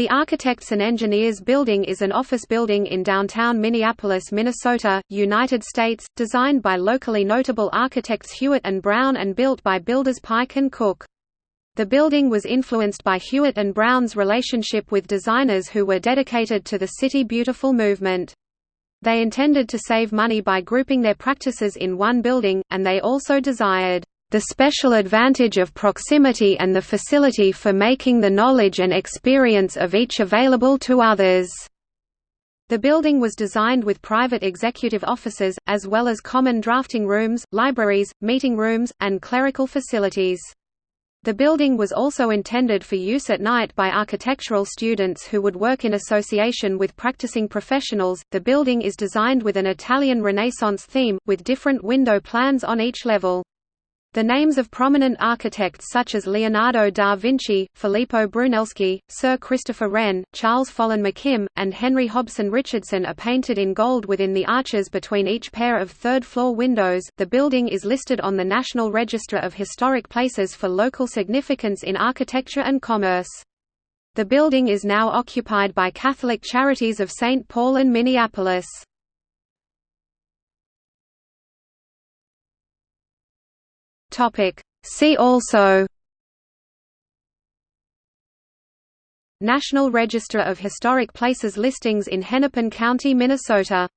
The Architects and Engineers Building is an office building in downtown Minneapolis, Minnesota, United States, designed by locally notable architects Hewitt and Brown and built by builders Pike and Cook. The building was influenced by Hewitt and Brown's relationship with designers who were dedicated to the City Beautiful movement. They intended to save money by grouping their practices in one building, and they also desired the special advantage of proximity and the facility for making the knowledge and experience of each available to others. The building was designed with private executive offices, as well as common drafting rooms, libraries, meeting rooms, and clerical facilities. The building was also intended for use at night by architectural students who would work in association with practicing professionals. The building is designed with an Italian Renaissance theme, with different window plans on each level. The names of prominent architects such as Leonardo da Vinci, Filippo Brunelleschi, Sir Christopher Wren, Charles Follen McKim, and Henry Hobson Richardson are painted in gold within the arches between each pair of third-floor windows. The building is listed on the National Register of Historic Places for local significance in architecture and commerce. The building is now occupied by Catholic Charities of St. Paul and Minneapolis. Topic. See also National Register of Historic Places listings in Hennepin County, Minnesota